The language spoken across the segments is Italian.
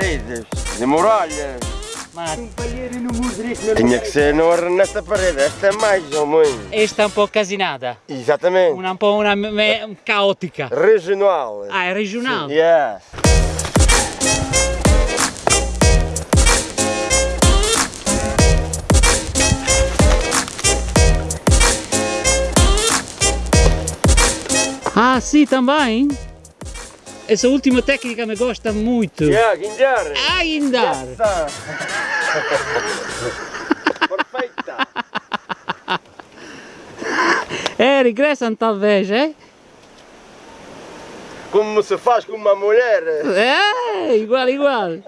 paredes, de muralha. Mas Tinha que ser no, nesta parede, esta é mais ou menos. esta è un po' casinata, Exatamente. una, un po' una me- caotica. Regional. Ah, è regionale? Yes. Ah, sì, também? Essa última técnica me gosta muito. Yeah, guinjar. Ainda! Essa. Perfeita. É, regressam talvez, é? Como se faz com uma mulher. É, igual, igual.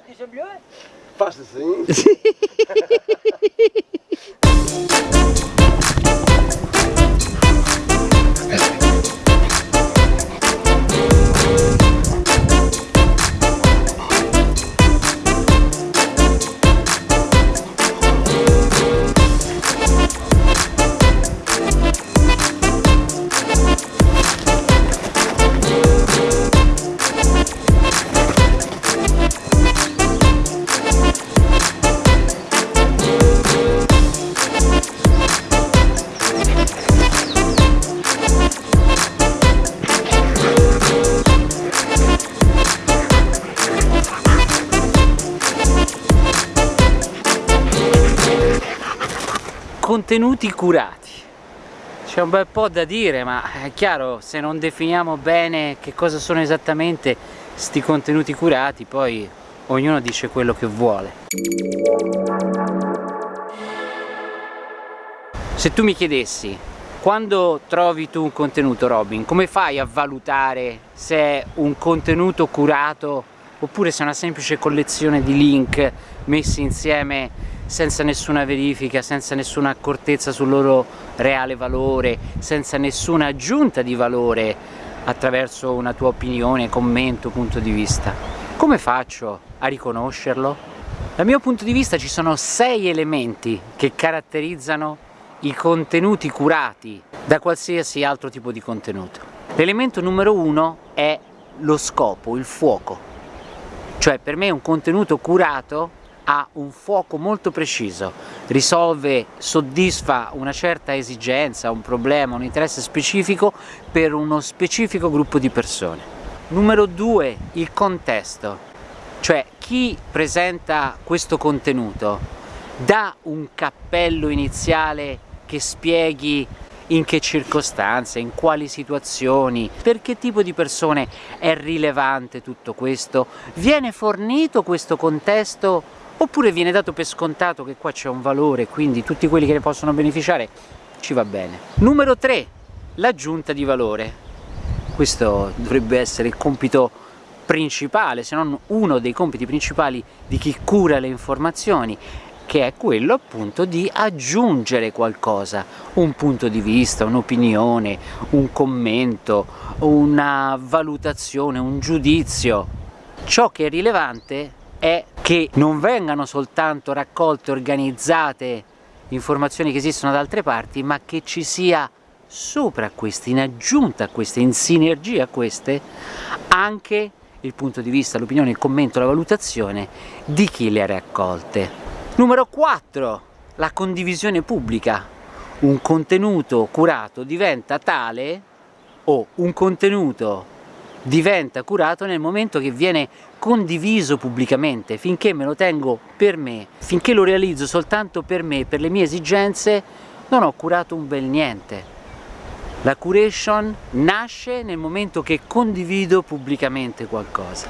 Faz assim. Contenuti curati. C'è un bel po' da dire, ma è chiaro, se non definiamo bene che cosa sono esattamente sti contenuti curati, poi ognuno dice quello che vuole. Se tu mi chiedessi, quando trovi tu un contenuto Robin, come fai a valutare se è un contenuto curato oppure se è una semplice collezione di link messi insieme senza nessuna verifica, senza nessuna accortezza sul loro reale valore, senza nessuna aggiunta di valore attraverso una tua opinione, commento, punto di vista. Come faccio a riconoscerlo? Dal mio punto di vista ci sono sei elementi che caratterizzano i contenuti curati da qualsiasi altro tipo di contenuto. L'elemento numero uno è lo scopo, il fuoco. Cioè per me un contenuto curato ha un fuoco molto preciso, risolve, soddisfa una certa esigenza, un problema, un interesse specifico per uno specifico gruppo di persone. Numero due, il contesto, cioè chi presenta questo contenuto dà un cappello iniziale che spieghi in che circostanze, in quali situazioni, per che tipo di persone è rilevante tutto questo, viene fornito questo contesto oppure viene dato per scontato che qua c'è un valore quindi tutti quelli che ne possono beneficiare ci va bene. Numero 3 l'aggiunta di valore questo dovrebbe essere il compito principale se non uno dei compiti principali di chi cura le informazioni che è quello appunto di aggiungere qualcosa, un punto di vista, un'opinione, un commento, una valutazione, un giudizio. Ciò che è rilevante è che non vengano soltanto raccolte, organizzate informazioni che esistono da altre parti, ma che ci sia sopra queste, in aggiunta a queste, in sinergia a queste, anche il punto di vista, l'opinione, il commento, la valutazione di chi le ha raccolte. Numero 4. La condivisione pubblica. Un contenuto curato diventa tale o un contenuto diventa curato nel momento che viene condiviso pubblicamente, finché me lo tengo per me, finché lo realizzo soltanto per me, per le mie esigenze, non ho curato un bel niente. La curation nasce nel momento che condivido pubblicamente qualcosa.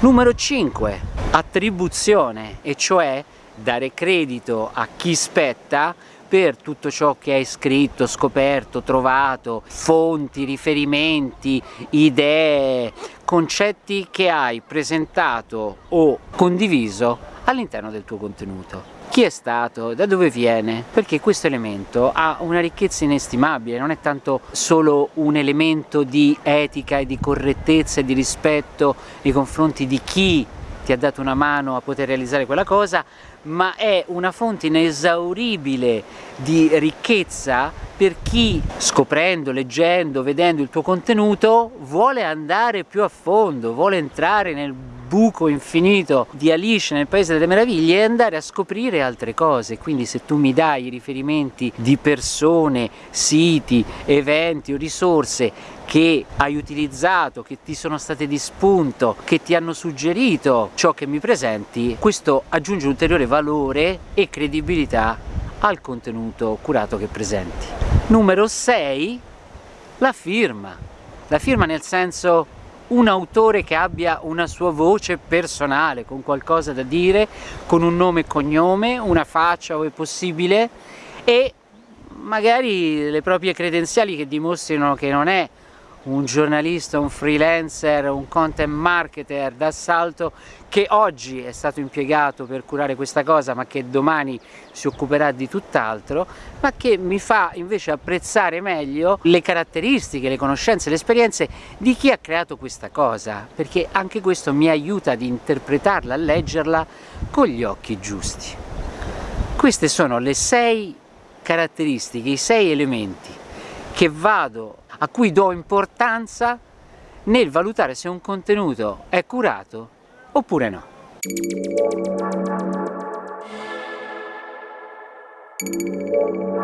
Numero 5. Attribuzione, e cioè dare credito a chi spetta per tutto ciò che hai scritto, scoperto, trovato, fonti, riferimenti, idee, concetti che hai presentato o condiviso all'interno del tuo contenuto. Chi è stato? Da dove viene? Perché questo elemento ha una ricchezza inestimabile, non è tanto solo un elemento di etica e di correttezza e di rispetto nei confronti di chi ti ha dato una mano a poter realizzare quella cosa, ma è una fonte inesauribile di ricchezza per chi scoprendo, leggendo, vedendo il tuo contenuto vuole andare più a fondo, vuole entrare nel buco infinito di Alice nel Paese delle Meraviglie e andare a scoprire altre cose, quindi se tu mi dai i riferimenti di persone, siti, eventi o risorse che hai utilizzato, che ti sono state di spunto, che ti hanno suggerito ciò che mi presenti, questo aggiunge ulteriore valore e credibilità al contenuto curato che presenti. Numero 6, la firma. La firma nel senso un autore che abbia una sua voce personale, con qualcosa da dire, con un nome e cognome, una faccia ove possibile e magari le proprie credenziali che dimostrino che non è un giornalista, un freelancer, un content marketer d'assalto che oggi è stato impiegato per curare questa cosa ma che domani si occuperà di tutt'altro ma che mi fa invece apprezzare meglio le caratteristiche, le conoscenze, le esperienze di chi ha creato questa cosa perché anche questo mi aiuta ad interpretarla, a leggerla con gli occhi giusti. Queste sono le sei caratteristiche, i sei elementi che vado, a cui do importanza nel valutare se un contenuto è curato oppure no. Thank you.